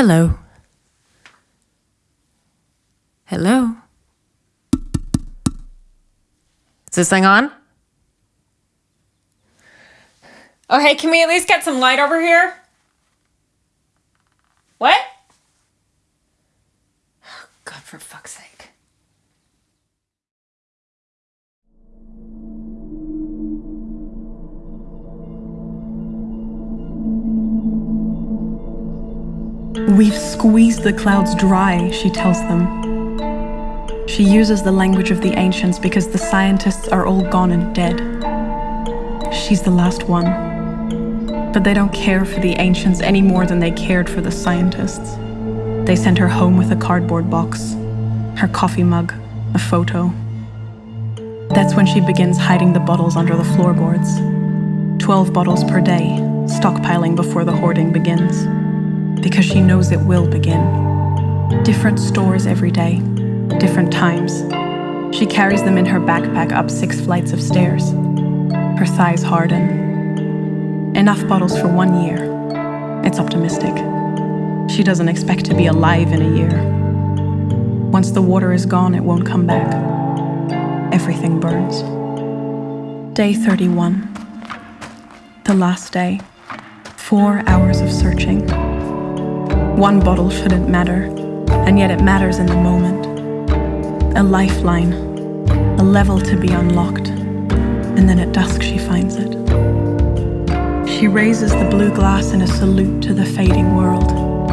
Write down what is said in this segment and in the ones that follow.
Hello. Hello. Is this thing on? Oh, hey, can we at least get some light over here? What? Oh, God, for fuck's sake. We've squeezed the clouds dry, she tells them. She uses the language of the ancients because the scientists are all gone and dead. She's the last one. But they don't care for the ancients any more than they cared for the scientists. They sent her home with a cardboard box, her coffee mug, a photo. That's when she begins hiding the bottles under the floorboards. Twelve bottles per day, stockpiling before the hoarding begins because she knows it will begin. Different stores every day, different times. She carries them in her backpack up six flights of stairs. Her thighs harden. Enough bottles for one year. It's optimistic. She doesn't expect to be alive in a year. Once the water is gone, it won't come back. Everything burns. Day 31. The last day. Four hours of searching. One bottle shouldn't matter, and yet it matters in the moment. A lifeline, a level to be unlocked, and then at dusk she finds it. She raises the blue glass in a salute to the fading world,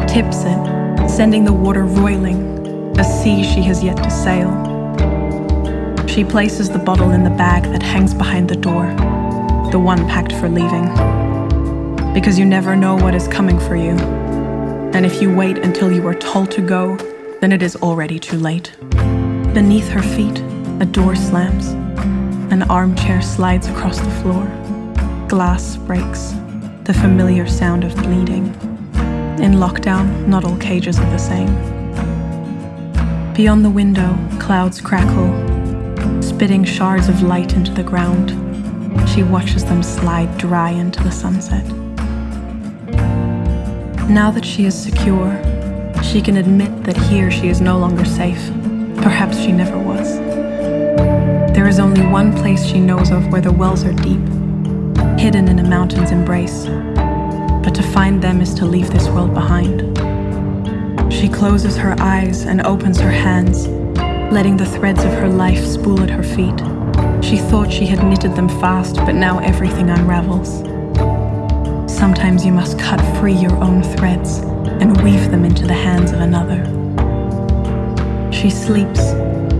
tips it, sending the water roiling, a sea she has yet to sail. She places the bottle in the bag that hangs behind the door, the one packed for leaving. Because you never know what is coming for you and if you wait until you are told to go, then it is already too late. Beneath her feet, a door slams. An armchair slides across the floor. Glass breaks, the familiar sound of bleeding. In lockdown, not all cages are the same. Beyond the window, clouds crackle, spitting shards of light into the ground. She watches them slide dry into the sunset. Now that she is secure, she can admit that here she is no longer safe. Perhaps she never was. There is only one place she knows of where the wells are deep, hidden in a mountain's embrace. But to find them is to leave this world behind. She closes her eyes and opens her hands, letting the threads of her life spool at her feet. She thought she had knitted them fast, but now everything unravels. Sometimes you must cut free your own threads and weave them into the hands of another. She sleeps,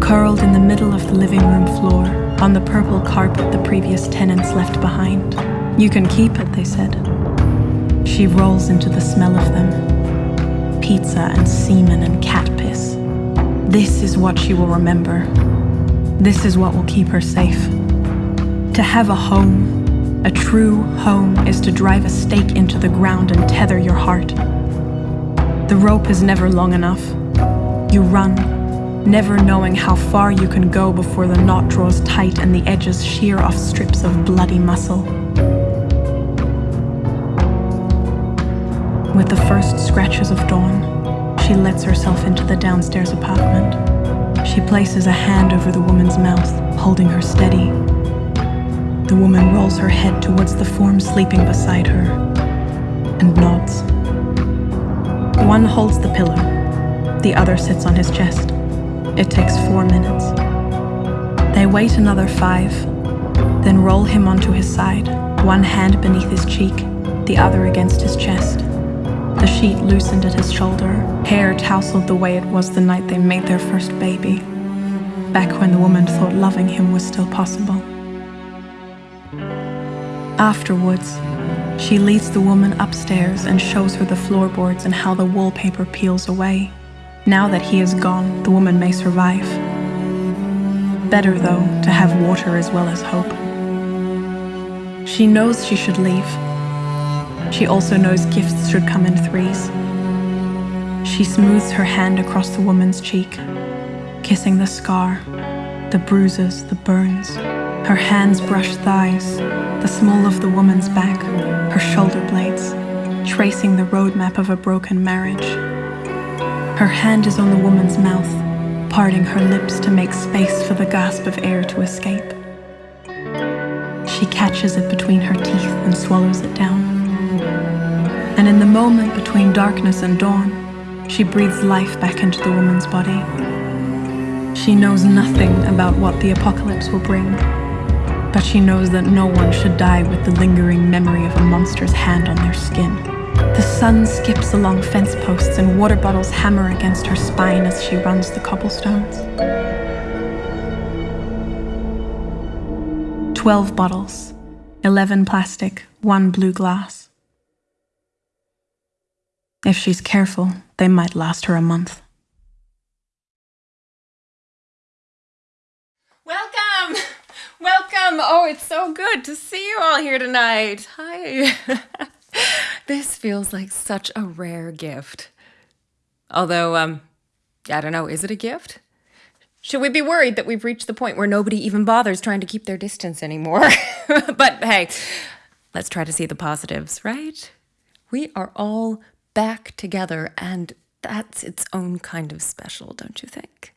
curled in the middle of the living room floor, on the purple carpet the previous tenants left behind. You can keep it, they said. She rolls into the smell of them. Pizza and semen and cat piss. This is what she will remember. This is what will keep her safe. To have a home, a true home is to drive a stake into the ground and tether your heart. The rope is never long enough. You run, never knowing how far you can go before the knot draws tight and the edges shear off strips of bloody muscle. With the first scratches of dawn, she lets herself into the downstairs apartment. She places a hand over the woman's mouth, holding her steady the woman rolls her head towards the form sleeping beside her and nods. One holds the pillow, the other sits on his chest. It takes four minutes. They wait another five, then roll him onto his side, one hand beneath his cheek, the other against his chest. The sheet loosened at his shoulder, hair tousled the way it was the night they made their first baby, back when the woman thought loving him was still possible. Afterwards, she leads the woman upstairs and shows her the floorboards and how the wallpaper peels away. Now that he is gone, the woman may survive. Better, though, to have water as well as hope. She knows she should leave. She also knows gifts should come in threes. She smooths her hand across the woman's cheek, kissing the scar, the bruises, the burns. Her hands brush thighs, the small of the woman's back, her shoulder blades, tracing the roadmap of a broken marriage. Her hand is on the woman's mouth, parting her lips to make space for the gasp of air to escape. She catches it between her teeth and swallows it down. And in the moment between darkness and dawn, she breathes life back into the woman's body. She knows nothing about what the apocalypse will bring, but she knows that no one should die with the lingering memory of a monster's hand on their skin. The sun skips along fence posts and water bottles hammer against her spine as she runs the cobblestones. Twelve bottles, eleven plastic, one blue glass. If she's careful, they might last her a month. Welcome! Oh, it's so good to see you all here tonight. Hi. this feels like such a rare gift. Although, um, I don't know, is it a gift? Should we be worried that we've reached the point where nobody even bothers trying to keep their distance anymore? but hey, let's try to see the positives, right? We are all back together, and that's its own kind of special, don't you think?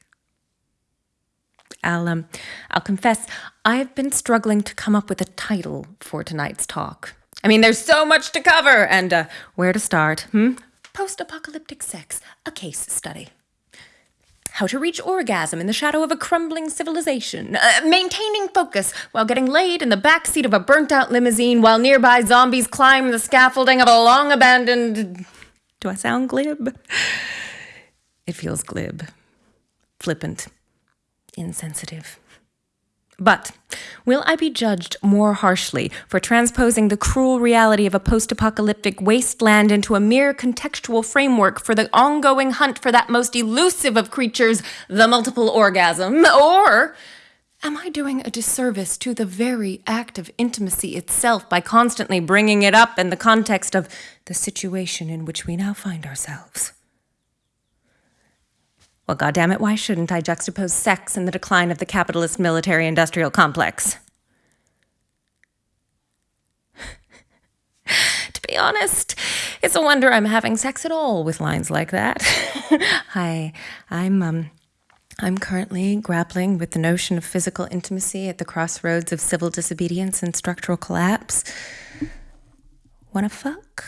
I'll, um, I'll confess, I've been struggling to come up with a title for tonight's talk. I mean, there's so much to cover, and uh, where to start? Hmm? Post apocalyptic sex, a case study. How to reach orgasm in the shadow of a crumbling civilization. Uh, maintaining focus while getting laid in the backseat of a burnt out limousine while nearby zombies climb the scaffolding of a long abandoned. Do I sound glib? It feels glib, flippant, insensitive. But will I be judged more harshly for transposing the cruel reality of a post apocalyptic wasteland into a mere contextual framework for the ongoing hunt for that most elusive of creatures, the multiple orgasm? Or am I doing a disservice to the very act of intimacy itself by constantly bringing it up in the context of the situation in which we now find ourselves? Well, goddammit, why shouldn't I juxtapose sex and the decline of the capitalist military industrial complex? to be honest, it's a wonder I'm having sex at all with lines like that. Hi, I'm um I'm currently grappling with the notion of physical intimacy at the crossroads of civil disobedience and structural collapse. Wanna fuck?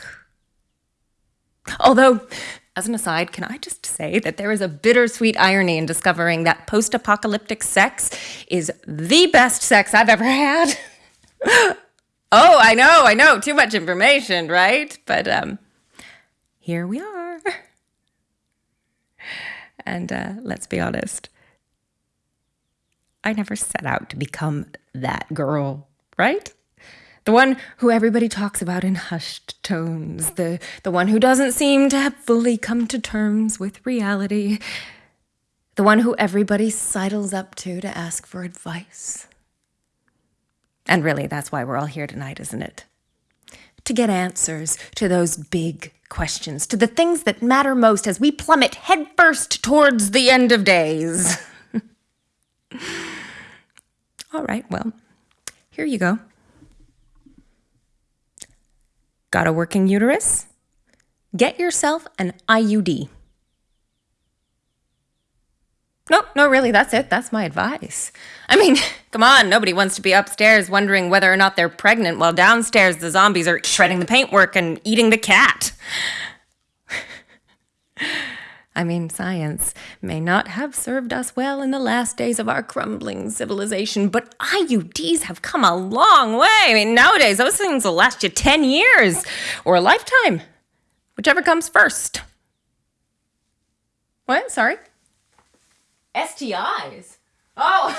Although as an aside, can I just say that there is a bittersweet irony in discovering that post apocalyptic sex is the best sex I've ever had? oh, I know, I know, too much information, right? But um, here we are. And uh, let's be honest, I never set out to become that girl, right? The one who everybody talks about in hushed tones. The, the one who doesn't seem to have fully come to terms with reality. The one who everybody sidles up to to ask for advice. And really, that's why we're all here tonight, isn't it? To get answers to those big questions, to the things that matter most as we plummet headfirst towards the end of days. all right, well, here you go. Got a working uterus? Get yourself an IUD. No, no, really, that's it. That's my advice. I mean, come on, nobody wants to be upstairs wondering whether or not they're pregnant while downstairs the zombies are shredding the paintwork and eating the cat. I mean, science may not have served us well in the last days of our crumbling civilization, but IUDs have come a long way. I mean, nowadays, those things will last you 10 years or a lifetime, whichever comes first. What? Sorry? STIs? Oh,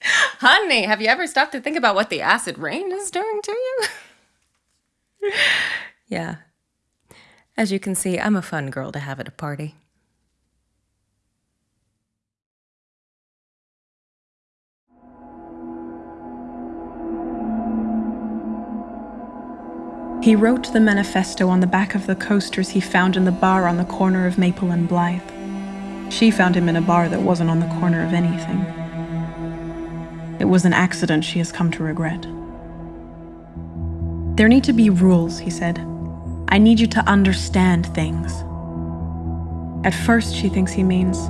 honey, have you ever stopped to think about what the acid rain is doing to you? yeah. As you can see, I'm a fun girl to have at a party. He wrote the manifesto on the back of the coasters he found in the bar on the corner of Maple and Blythe. She found him in a bar that wasn't on the corner of anything. It was an accident she has come to regret. There need to be rules, he said. I need you to understand things. At first, she thinks he means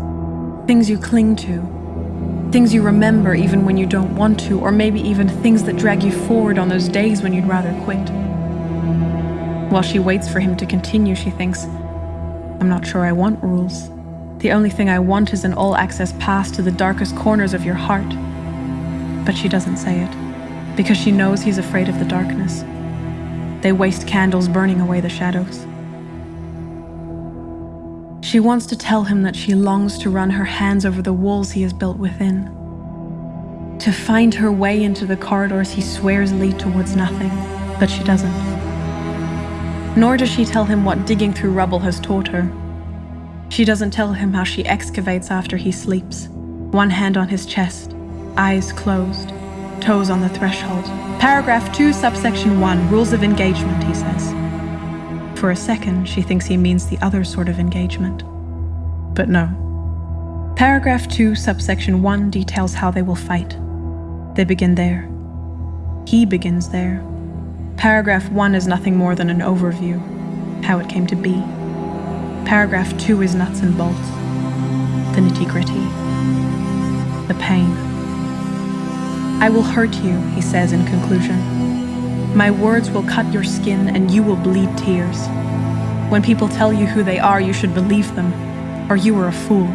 things you cling to, things you remember even when you don't want to, or maybe even things that drag you forward on those days when you'd rather quit. While she waits for him to continue, she thinks, I'm not sure I want rules. The only thing I want is an all access pass to the darkest corners of your heart. But she doesn't say it, because she knows he's afraid of the darkness. They waste candles burning away the shadows. She wants to tell him that she longs to run her hands over the walls he has built within. To find her way into the corridors he swears lead towards nothing, but she doesn't. Nor does she tell him what digging through rubble has taught her. She doesn't tell him how she excavates after he sleeps, one hand on his chest, eyes closed, toes on the threshold. Paragraph 2, subsection 1, rules of engagement, he says. For a second, she thinks he means the other sort of engagement. But no. Paragraph 2, subsection 1 details how they will fight. They begin there. He begins there. Paragraph 1 is nothing more than an overview, how it came to be. Paragraph 2 is nuts and bolts, the nitty gritty, the pain. I will hurt you, he says in conclusion. My words will cut your skin and you will bleed tears. When people tell you who they are, you should believe them, or you are a fool.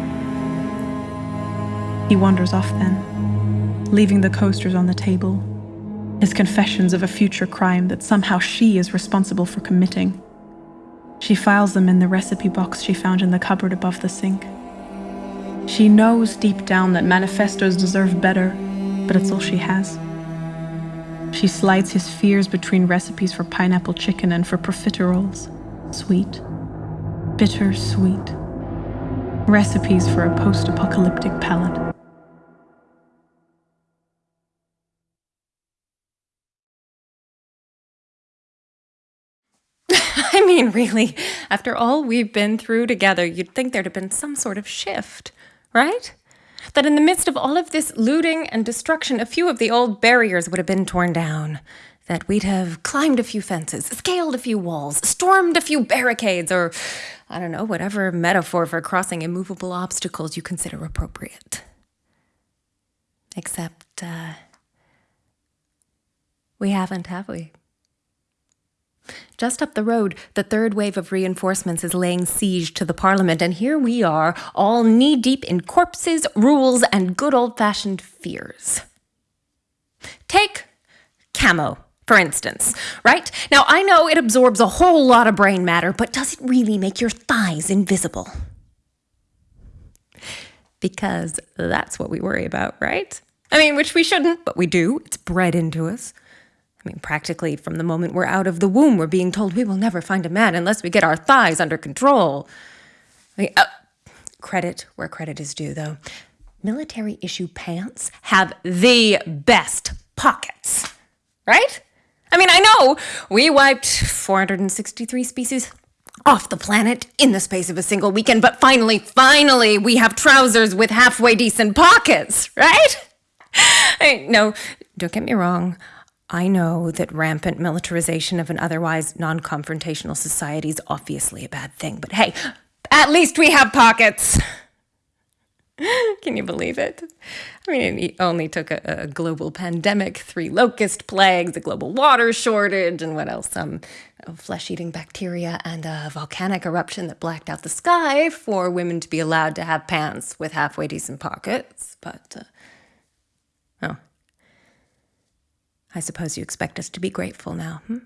He wanders off then, leaving the coasters on the table, his confessions of a future crime that somehow she is responsible for committing. She files them in the recipe box she found in the cupboard above the sink. She knows deep down that manifestos deserve better but it's all she has. She slides his fears between recipes for pineapple chicken and for profiteroles. Sweet. Bitter sweet. Recipes for a post apocalyptic palate. I mean, really, after all we've been through together, you'd think there'd have been some sort of shift, right? that in the midst of all of this looting and destruction, a few of the old barriers would have been torn down. That we'd have climbed a few fences, scaled a few walls, stormed a few barricades, or I don't know, whatever metaphor for crossing immovable obstacles you consider appropriate. Except, uh, we haven't, have we? Just up the road, the third wave of reinforcements is laying siege to the Parliament, and here we are, all knee deep in corpses, rules, and good old fashioned fears. Take camo, for instance, right? Now, I know it absorbs a whole lot of brain matter, but does it really make your thighs invisible? Because that's what we worry about, right? I mean, which we shouldn't, but we do. It's bred into us. I mean, practically from the moment we're out of the womb, we're being told we will never find a man unless we get our thighs under control. I mean, uh, credit where credit is due, though. Military issue pants have the best pockets, right? I mean, I know we wiped 463 species off the planet in the space of a single weekend, but finally, finally, we have trousers with halfway decent pockets, right? I, no, don't get me wrong. I know that rampant militarization of an otherwise non confrontational society is obviously a bad thing, but hey, at least we have pockets. Can you believe it? I mean, it only took a, a, global pandemic, three locust plagues, a global water shortage, and what else? Some um, flesh eating bacteria and a volcanic eruption that blacked out the sky for women to be allowed to have pants with halfway decent pockets. But, uh, oh, I suppose you expect us to be grateful now, hmm?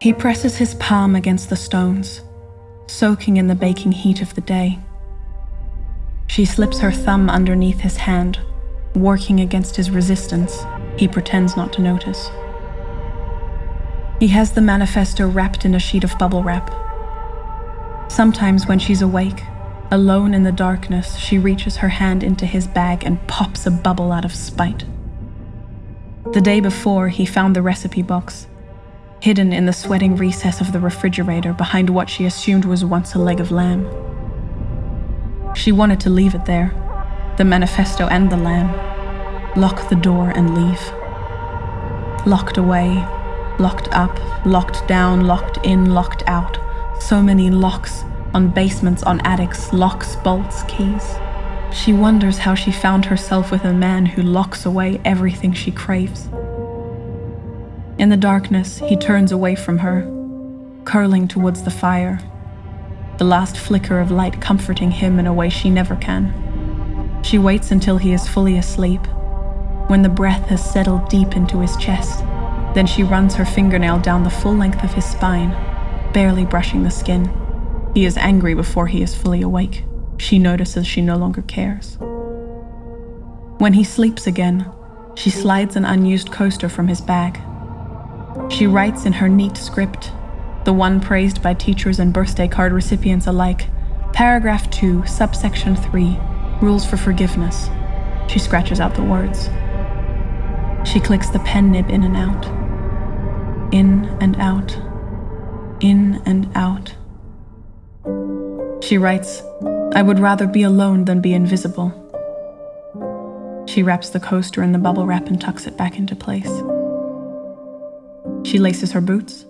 He presses his palm against the stones, soaking in the baking heat of the day. She slips her thumb underneath his hand, working against his resistance. He pretends not to notice. He has the manifesto wrapped in a sheet of bubble wrap. Sometimes when she's awake, Alone in the darkness, she reaches her hand into his bag and pops a bubble out of spite. The day before, he found the recipe box, hidden in the sweating recess of the refrigerator behind what she assumed was once a leg of lamb. She wanted to leave it there, the manifesto and the lamb, lock the door and leave. Locked away, Locked up, locked down, locked in, locked out. So many locks on basements, on attics, locks, bolts, keys. She wonders how she found herself with a man who locks away everything she craves. In the darkness, he turns away from her, curling towards the fire, the last flicker of light comforting him in a way she never can. She waits until he is fully asleep, when the breath has settled deep into his chest. Then she runs her fingernail down the full length of his spine, barely brushing the skin. He is angry before he is fully awake. She notices she no longer cares. When he sleeps again, she slides an unused coaster from his bag. She writes in her neat script, the one praised by teachers and birthday card recipients alike, paragraph 2, subsection 3, rules for forgiveness. She scratches out the words. She clicks the pen nib in and out. In and out. In and out. She writes, I would rather be alone than be invisible. She wraps the coaster in the bubble wrap and tucks it back into place. She laces her boots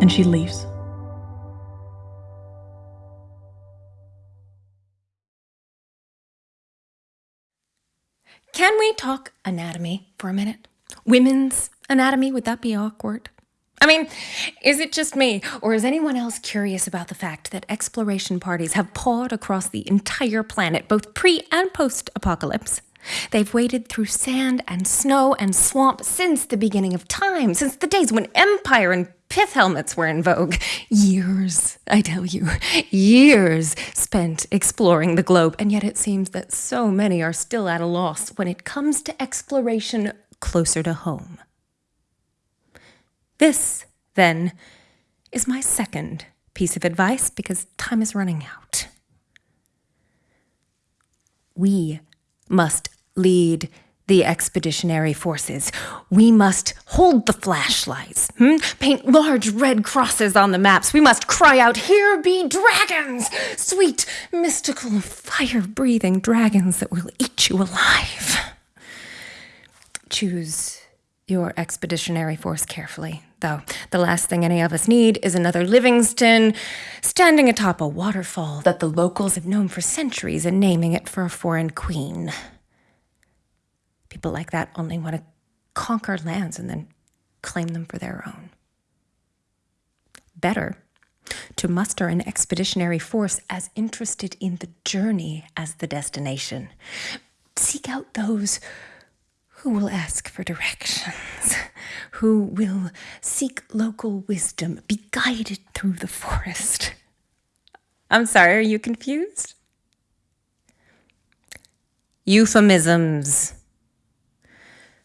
and she leaves. Can we talk anatomy for a minute? Women's anatomy, would that be awkward? I mean, is it just me, or is anyone else curious about the fact that exploration parties have pawed across the entire planet, both pre and post apocalypse? They've waded through sand and snow and swamp since the beginning of time, since the days when empire and pith helmets were in vogue. Years, I tell you, years spent exploring the globe, and yet it seems that so many are still at a loss when it comes to exploration closer to home. This, then, is my second piece of advice because time is running out. We must lead the expeditionary forces. We must hold the flashlights, hmm? paint large red crosses on the maps. We must cry out, Here be dragons! Sweet, mystical, fire breathing dragons that will eat you alive. Choose your expeditionary force carefully, though. The last thing any of us need is another Livingstone standing atop a waterfall that the locals have known for centuries and naming it for a foreign queen. People like that only want to conquer lands and then claim them for their own. Better to muster an expeditionary force as interested in the journey as the destination. Seek out those who will ask for directions, who will seek local wisdom, be guided through the forest. I'm sorry, are you confused? Euphemisms.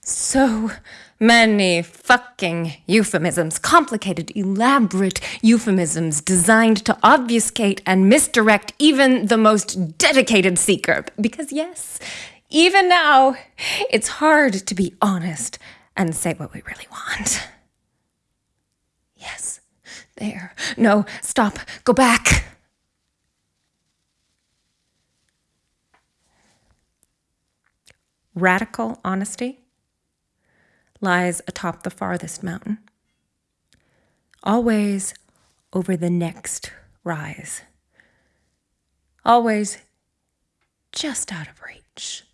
So many fucking euphemisms, complicated, elaborate euphemisms designed to obfuscate and misdirect even the most dedicated seeker. Because, yes, even now, it's hard to be honest and say what we really want. Yes, there. No, stop. Go back. Radical honesty lies atop the farthest mountain, always over the next rise, always just out of reach.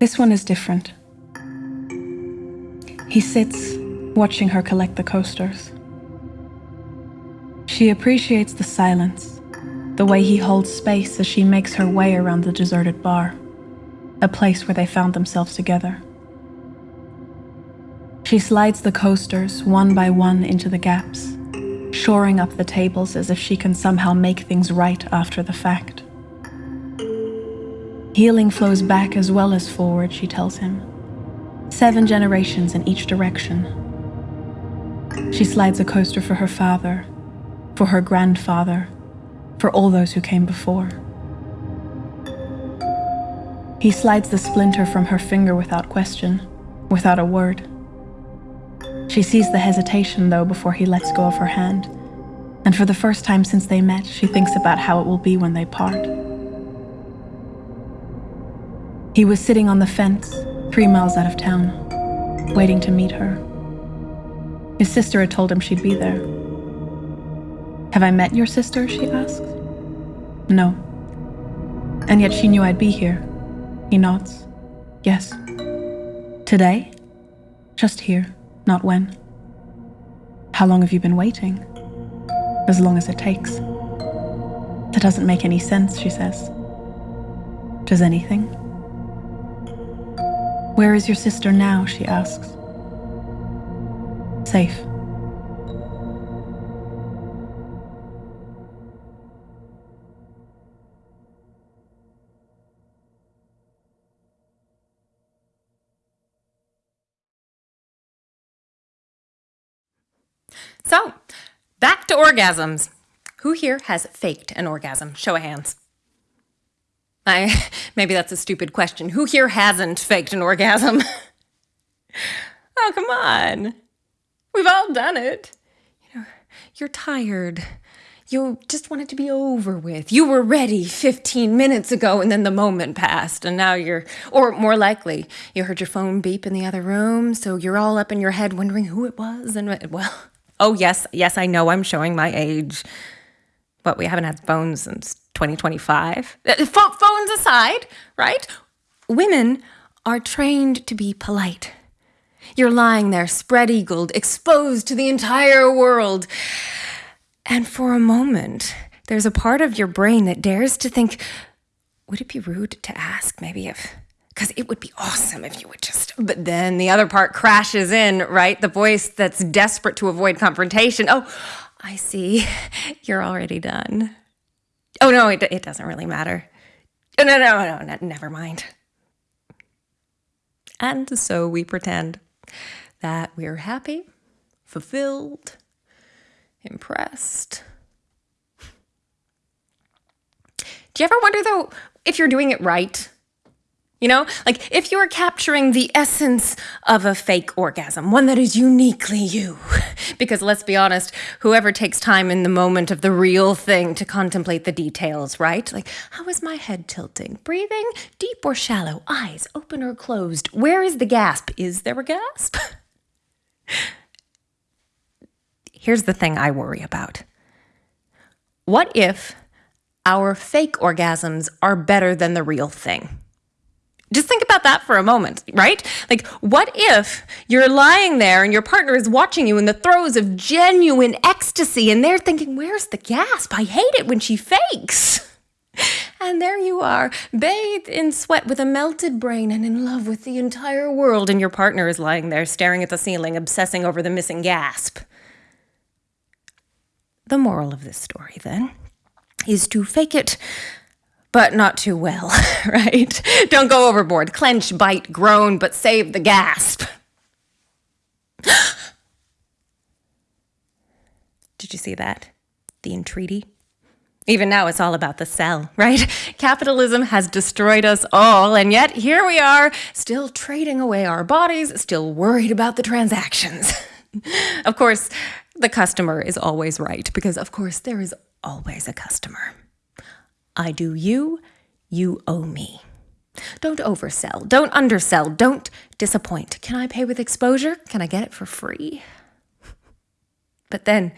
This one is different. He sits, watching her collect the coasters. She appreciates the silence, the way he holds space as she makes her way around the deserted bar, a place where they found themselves together. She slides the coasters one by one into the gaps, shoring up the tables as if she can somehow make things right after the fact. Healing flows back as well as forward, she tells him. Seven generations in each direction. She slides a coaster for her father, for her grandfather, for all those who came before. He slides the splinter from her finger without question, without a word. She sees the hesitation, though, before he lets go of her hand, and for the first time since they met, she thinks about how it will be when they part. He was sitting on the fence, three miles out of town, waiting to meet her. His sister had told him she'd be there. Have I met your sister? she asked. No. And yet she knew I'd be here. He nods. Yes. Today? Just here, not when. How long have you been waiting? As long as it takes. That doesn't make any sense, she says. Does anything? Where is your sister now? she asks. Safe. So, back to orgasms. Who here has faked an orgasm? Show of hands. I maybe that's a stupid question. Who here hasn't faked an orgasm? oh, come on. We've all done it. You know, you're tired. You just want it to be over with. You were ready 15 minutes ago and then the moment passed and now you're or more likely, you heard your phone beep in the other room, so you're all up in your head wondering who it was and well, oh yes, yes, I know I'm showing my age. But we haven't had phones since 2025. Uh, phones aside, right? Women are trained to be polite. You're lying there, spread eagled, exposed to the entire world. And for a moment, there's a part of your brain that dares to think, would it be rude to ask maybe if because it would be awesome if you would just but then the other part crashes in right the voice that's desperate to avoid confrontation oh i see. You're already done. Oh no it, it doesn't really matter. Oh, no no no no never mind. And so we pretend that we're happy fulfilled impressed. Do you ever wonder though if you're doing it right you know, like if you're capturing the essence of a fake orgasm, one that is uniquely you. because let's be honest, whoever takes time in the moment of the real thing to contemplate the details, right? Like, how is my head tilting? Breathing? Deep or shallow? Eyes open or closed? Where is the gasp? Is there a gasp? Here's the thing I worry about. What if our fake orgasms are better than the real thing? Just think about that for a moment, right? Like, what if you're lying there and your partner is watching you in the throes of genuine ecstasy and they're thinking, Where's the gasp? I hate it when she fakes. And there you are, bathed in sweat with a melted brain and in love with the entire world, and your partner is lying there staring at the ceiling, obsessing over the missing gasp. The moral of this story, then, is to fake it but not too well, right? Don't go overboard. Clench, bite, groan, but save the gasp. Did you see that? The entreaty? Even now, it's all about the sell, right? Capitalism has destroyed us all, and yet here we are, still trading away our bodies, still worried about the transactions. of course, the customer is always right, because of course, there is always a customer. I do you, you owe me. Don't oversell, don't undersell, don't disappoint. Can I pay with exposure? Can I get it for free? But then,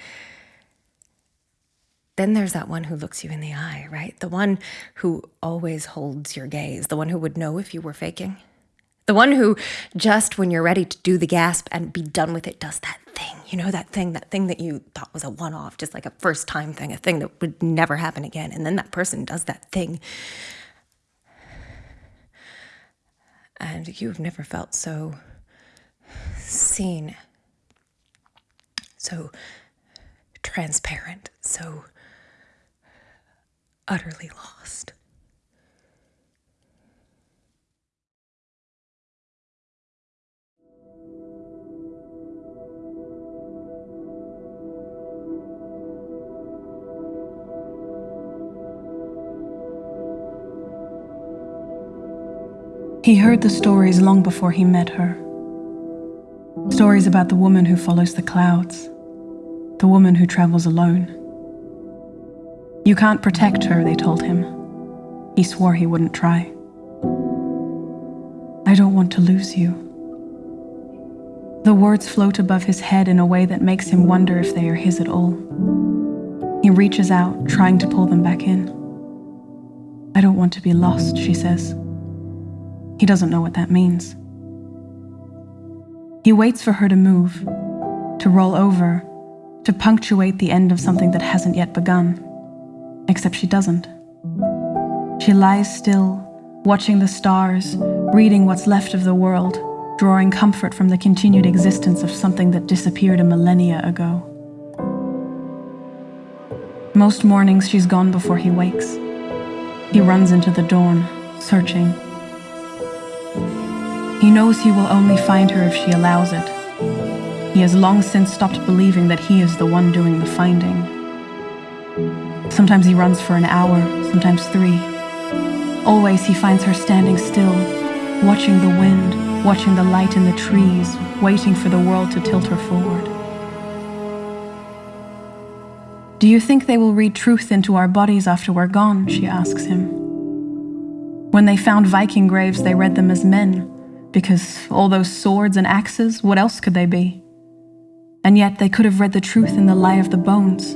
then there's that one who looks you in the eye, right? The one who always holds your gaze, the one who would know if you were faking. The one who, just when you're ready to do the gasp and be done with it, does that thing. You know, that thing, that thing that you thought was a one off, just like a first time thing, a thing that would never happen again. And then that person does that thing. And you've never felt so seen, so transparent, so utterly lost. He heard the stories long before he met her. Stories about the woman who follows the clouds, the woman who travels alone. You can't protect her, they told him. He swore he wouldn't try. I don't want to lose you. The words float above his head in a way that makes him wonder if they are his at all. He reaches out, trying to pull them back in. I don't want to be lost, she says. He doesn't know what that means. He waits for her to move, to roll over, to punctuate the end of something that hasn't yet begun. Except she doesn't. She lies still, watching the stars, reading what's left of the world, drawing comfort from the continued existence of something that disappeared a millennia ago. Most mornings she's gone before he wakes. He runs into the dawn, searching. He knows he will only find her if she allows it. He has long since stopped believing that he is the one doing the finding. Sometimes he runs for an hour, sometimes three. Always he finds her standing still, watching the wind, watching the light in the trees, waiting for the world to tilt her forward. Do you think they will read truth into our bodies after we're gone? She asks him. When they found Viking graves, they read them as men, because all those swords and axes, what else could they be? And yet they could have read the truth in the lie of the bones.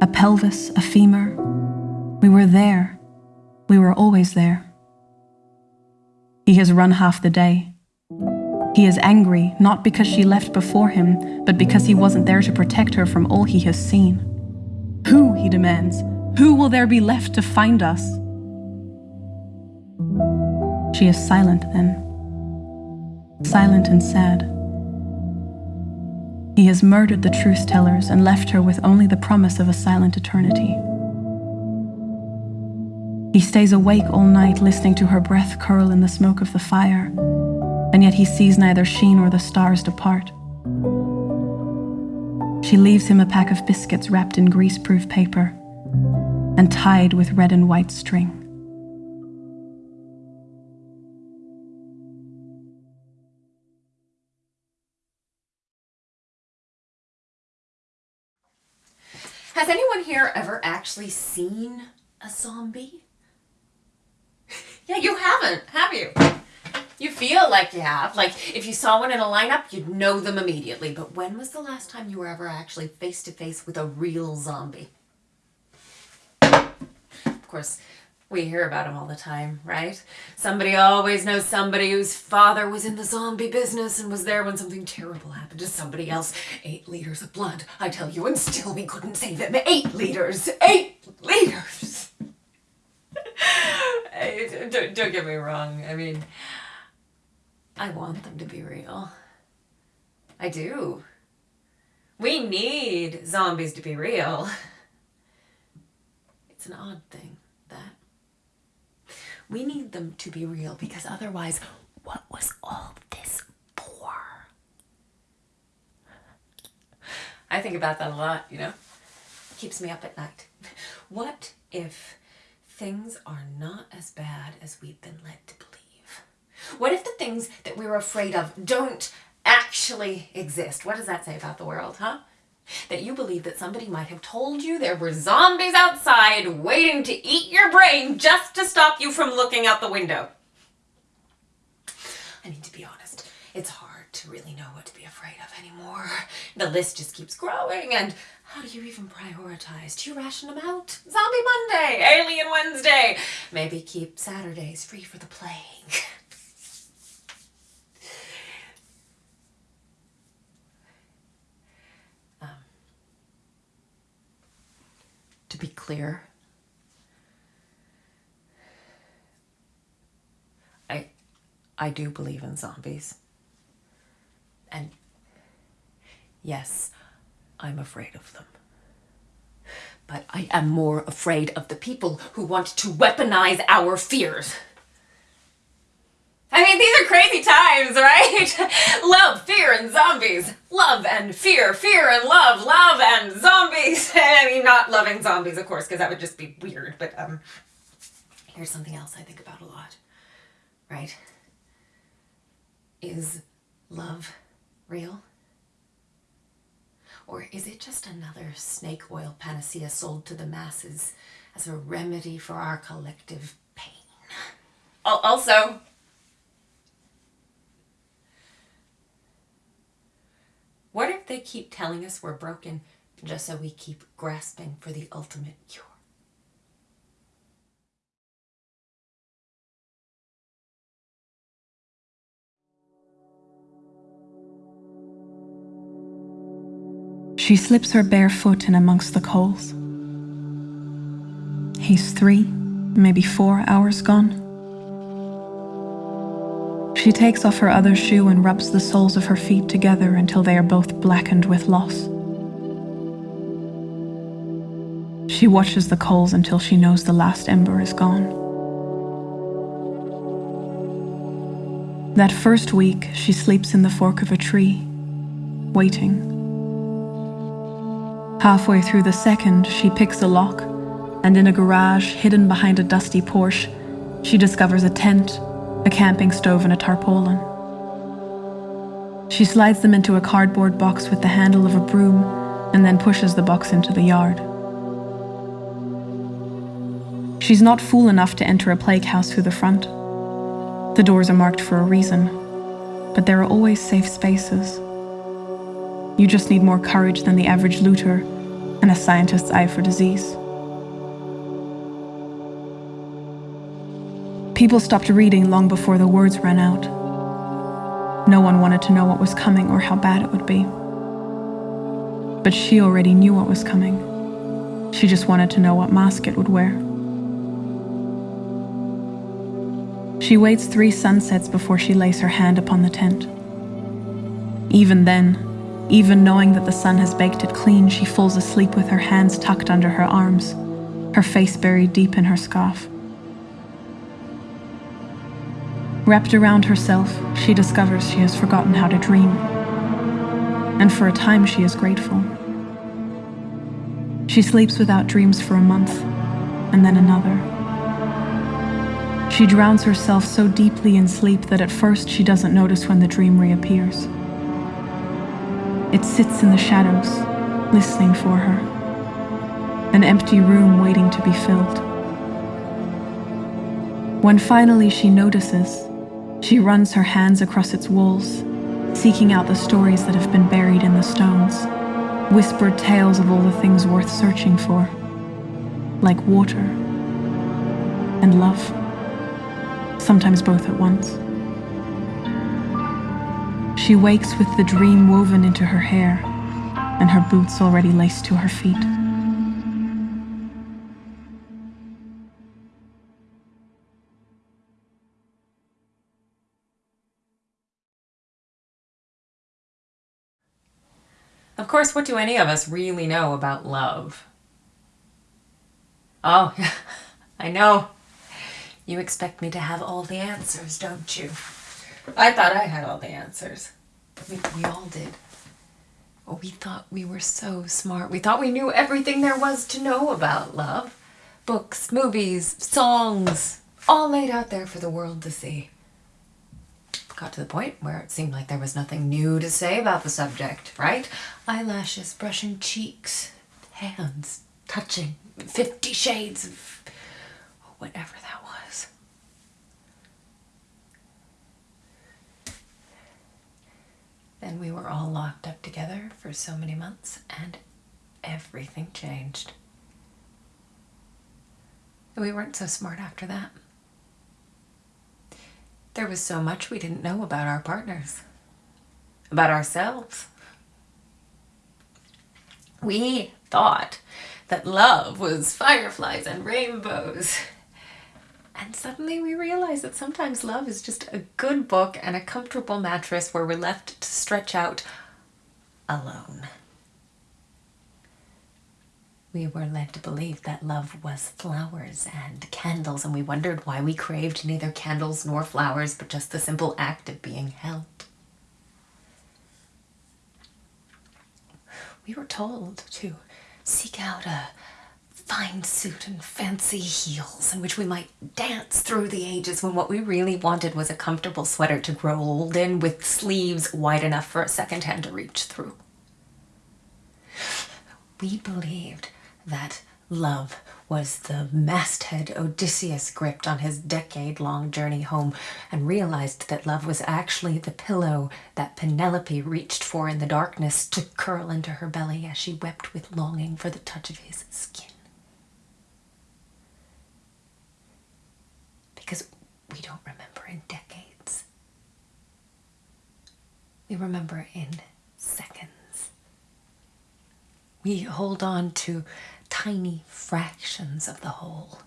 A pelvis, a femur. We were there. We were always there. He has run half the day. He is angry, not because she left before him, but because he wasn't there to protect her from all he has seen. Who, he demands, who will there be left to find us? She is silent then. Silent and sad. He has murdered the truth tellers and left her with only the promise of a silent eternity. He stays awake all night listening to her breath curl in the smoke of the fire, and yet he sees neither she nor the stars depart. She leaves him a pack of biscuits wrapped in greaseproof paper and tied with red and white string. Has anyone here ever actually seen a zombie? yeah, you haven't, have you? You feel like you have. Like, if you saw one in a lineup, you'd know them immediately. But when was the last time you were ever actually face to face with a real zombie? Of course, we hear about them all the time, right? Somebody always knows somebody whose father was in the zombie business and was there when something terrible happened to somebody else. Eight liters of blood, I tell you, and still we couldn't save him. Eight liters! Eight liters! don't, don't get me wrong. I mean, I want them to be real. I do. We need zombies to be real. It's an odd thing. We need them to be real because otherwise, what was all this for? I think about that a lot, you know? Keeps me up at night. What if things are not as bad as we've been led to believe? What if the things that we're afraid of don't actually exist? What does that say about the world, huh? That you believe that somebody might have told you there were zombies outside waiting to eat your brain just to stop you from looking out the window. I mean, to be honest, it's hard to really know what to be afraid of anymore. The list just keeps growing, and how do you even prioritize? Do you ration them out? Zombie Monday, Alien Wednesday. Maybe keep Saturdays free for the plague. to be clear. I I do believe in zombies. And yes, I'm afraid of them. But I am more afraid of the people who want to weaponize our fears. I mean, these are crazy times, right? love, fear, and zombies. Love and fear, fear and love, love and zombies. I mean, not loving zombies, of course, because that would just be weird. But um, here's something else I think about a lot, right? Is love real? Or is it just another snake oil panacea sold to the masses as a remedy for our collective pain? Also, they keep telling us we're broken just so we keep grasping for the ultimate cure. She slips her bare foot in amongst the coals. He's three, maybe four hours gone. She takes off her other shoe and rubs the soles of her feet together until they are both blackened with loss. She watches the coals until she knows the last ember is gone. That first week, she sleeps in the fork of a tree, waiting. Halfway through the second, she picks a lock, and in a garage hidden behind a dusty Porsche, she discovers a tent a camping stove and a tarpaulin. She slides them into a cardboard box with the handle of a broom and then pushes the box into the yard. She's not fool enough to enter a plague house through the front. The doors are marked for a reason, but there are always safe spaces. You just need more courage than the average looter and a scientist's eye for disease. People stopped reading long before the words ran out. No one wanted to know what was coming or how bad it would be. But she already knew what was coming. She just wanted to know what mask it would wear. She waits three sunsets before she lays her hand upon the tent. Even then, even knowing that the sun has baked it clean, she falls asleep with her hands tucked under her arms, her face buried deep in her scarf. Wrapped around herself, she discovers she has forgotten how to dream. And for a time, she is grateful. She sleeps without dreams for a month, and then another. She drowns herself so deeply in sleep that at first she doesn't notice when the dream reappears. It sits in the shadows, listening for her. An empty room waiting to be filled. When finally she notices, she runs her hands across its walls, seeking out the stories that have been buried in the stones, whispered tales of all the things worth searching for, like water and love, sometimes both at once. She wakes with the dream woven into her hair and her boots already laced to her feet. Course, what do any of us really know about love? Oh, I know. You expect me to have all the answers, don't you? I thought I had all the answers. We, we all did. Oh, we thought we were so smart. We thought we knew everything there was to know about love. Books, movies, songs, all laid out there for the world to see got to the point where it seemed like there was nothing new to say about the subject, right? Eyelashes, brushing cheeks, hands, touching, fifty shades of whatever that was. Then we were all locked up together for so many months and everything changed. We weren't so smart after that. There was so much we didn't know about our partners, about ourselves. We thought that love was fireflies and rainbows. And suddenly we realized that sometimes love is just a good book and a comfortable mattress where we're left to stretch out alone we were led to believe that love was flowers and candles, and we wondered why we craved neither candles nor flowers, but just the simple act of being held. We were told to seek out a fine suit and fancy heels in which we might dance through the ages when what we really wanted was a comfortable sweater to grow old in with sleeves wide enough for a second hand to reach through. We believed that love was the masthead Odysseus gripped on his decade long journey home and realized that love was actually the pillow that Penelope reached for in the darkness to curl into her belly as she wept with longing for the touch of his skin. Because we don't remember in decades, we remember in seconds. We hold on to tiny fractions of the whole.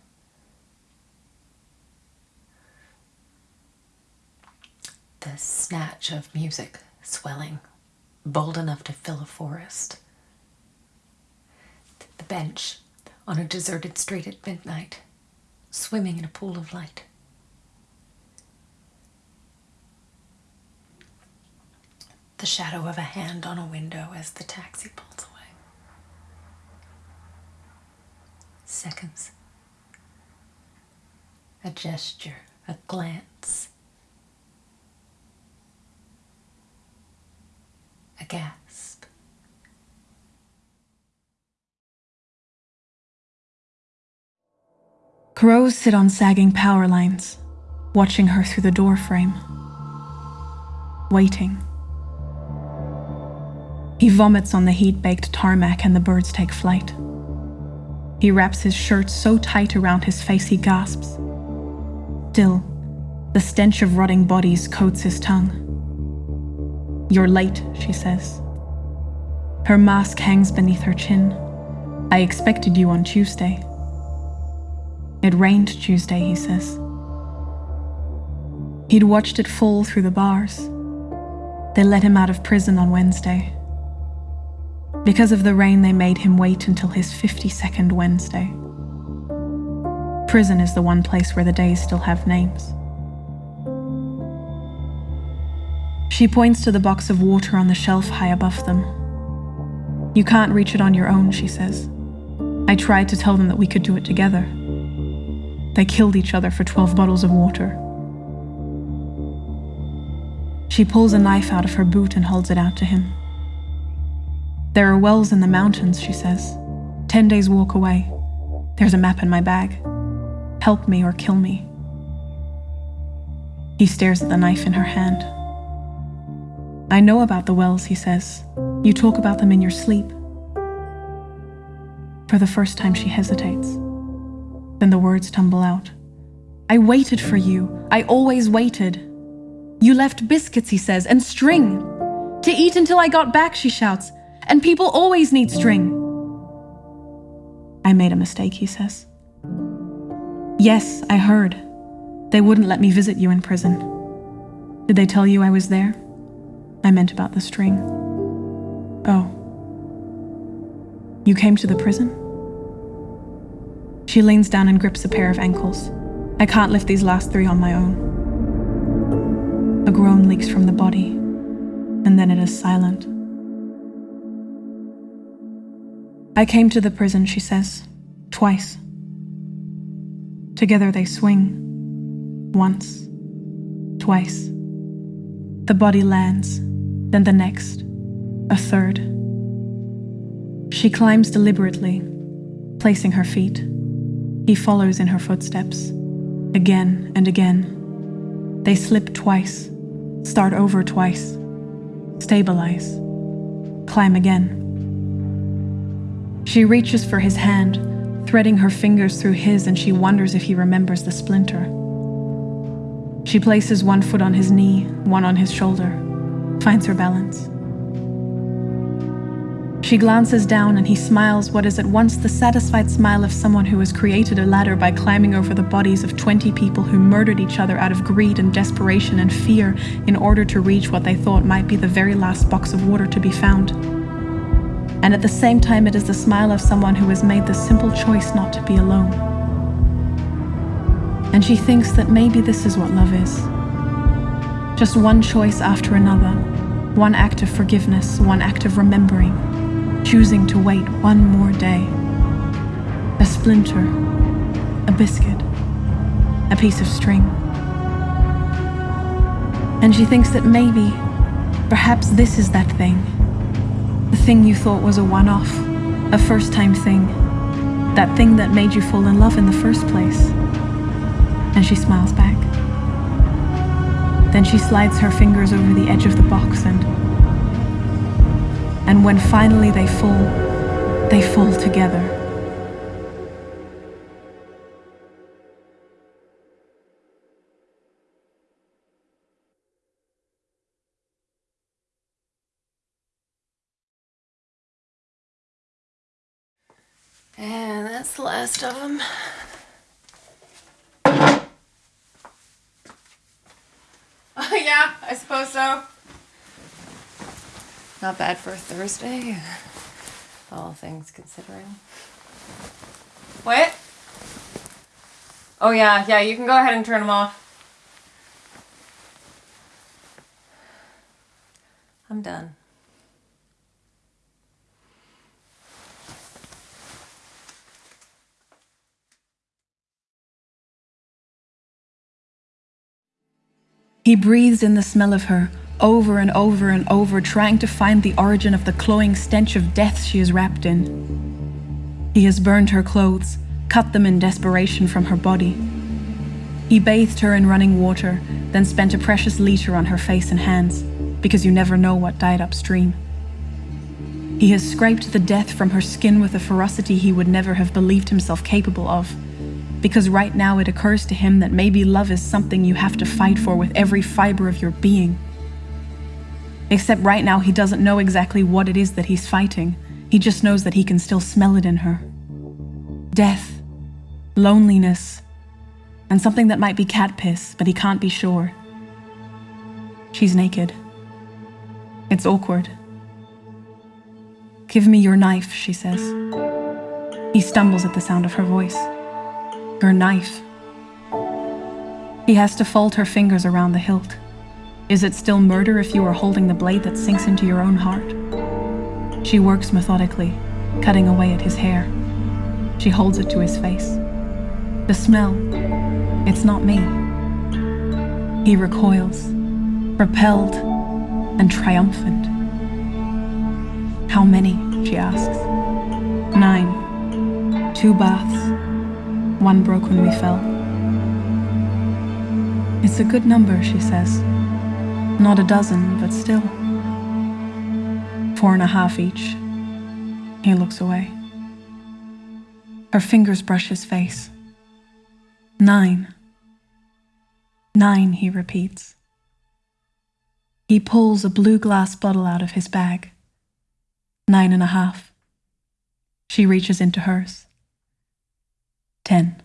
The snatch of music swelling, bold enough to fill a forest. The bench on a deserted street at midnight, swimming in a pool of light. The shadow of a hand on a window as the taxi pulls away. Seconds. A gesture, a glance, a gasp. Crows sit on sagging power lines, watching her through the door frame. Waiting. He vomits on the heat baked tarmac and the birds take flight. He wraps his shirt so tight around his face he gasps. Still, the stench of rotting bodies coats his tongue. You're late, she says. Her mask hangs beneath her chin. I expected you on Tuesday. It rained Tuesday, he says. He'd watched it fall through the bars. They let him out of prison on Wednesday. Because of the rain, they made him wait until his 52nd Wednesday. Prison is the one place where the days still have names. She points to the box of water on the shelf high above them. You can't reach it on your own, she says. I tried to tell them that we could do it together. They killed each other for 12 bottles of water. She pulls a knife out of her boot and holds it out to him. There are wells in the mountains, she says. Ten days' walk away. There's a map in my bag. Help me or kill me. He stares at the knife in her hand. I know about the wells, he says. You talk about them in your sleep. For the first time, she hesitates. Then the words tumble out. I waited for you. I always waited. You left biscuits, he says, and string. To eat until I got back, she shouts and people always need string. I made a mistake, he says. Yes, I heard. They wouldn't let me visit you in prison. Did they tell you I was there? I meant about the string. Oh. You came to the prison? She leans down and grips a pair of ankles. I can't lift these last three on my own. A groan leaks from the body, and then it is silent. I came to the prison, she says, twice. Together they swing. Once. Twice. The body lands, then the next. A third. She climbs deliberately, placing her feet. He follows in her footsteps. Again and again. They slip twice, start over twice, stabilize, climb again. She reaches for his hand, threading her fingers through his, and she wonders if he remembers the splinter. She places one foot on his knee, one on his shoulder, finds her balance. She glances down and he smiles what is at once the satisfied smile of someone who has created a ladder by climbing over the bodies of 20 people who murdered each other out of greed and desperation and fear in order to reach what they thought might be the very last box of water to be found and at the same time it is the smile of someone who has made the simple choice not to be alone. And she thinks that maybe this is what love is. Just one choice after another, one act of forgiveness, one act of remembering, choosing to wait one more day. A splinter, a biscuit, a piece of string. And she thinks that maybe, perhaps this is that thing thing you thought was a one off, a first time thing. That thing that made you fall in love in the first place. And she smiles back. Then she slides her fingers over the edge of the box and. And when finally they fall, they fall together. Of them. Oh, yeah, I suppose so. Not bad for a Thursday, all things considering. What? Oh, yeah, yeah, you can go ahead and turn them off. I'm done. He breathes in the smell of her, over and over and over, trying to find the origin of the cloying stench of death she is wrapped in. He has burned her clothes, cut them in desperation from her body. He bathed her in running water, then spent a precious liter on her face and hands, because you never know what died upstream. He has scraped the death from her skin with a ferocity he would never have believed himself capable of because right now it occurs to him that maybe love is something you have to fight for with every fiber of your being. Except right now he doesn't know exactly what it is that he's fighting. He just knows that he can still smell it in her. Death, loneliness, and something that might be cat piss, but he can't be sure. She's naked. It's awkward. Give me your knife, she says. He stumbles at the sound of her voice her knife. He has to fold her fingers around the hilt. Is it still murder if you are holding the blade that sinks into your own heart? She works methodically, cutting away at his hair. She holds it to his face. The smell, it's not me. He recoils, repelled and triumphant. How many? she asks. Nine. Two baths, one broke when we fell. It's a good number, she says. Not a dozen, but still. Four and a half each. He looks away. Her fingers brush his face. Nine. Nine, he repeats. He pulls a blue glass bottle out of his bag. Nine and a half. She reaches into hers. 10.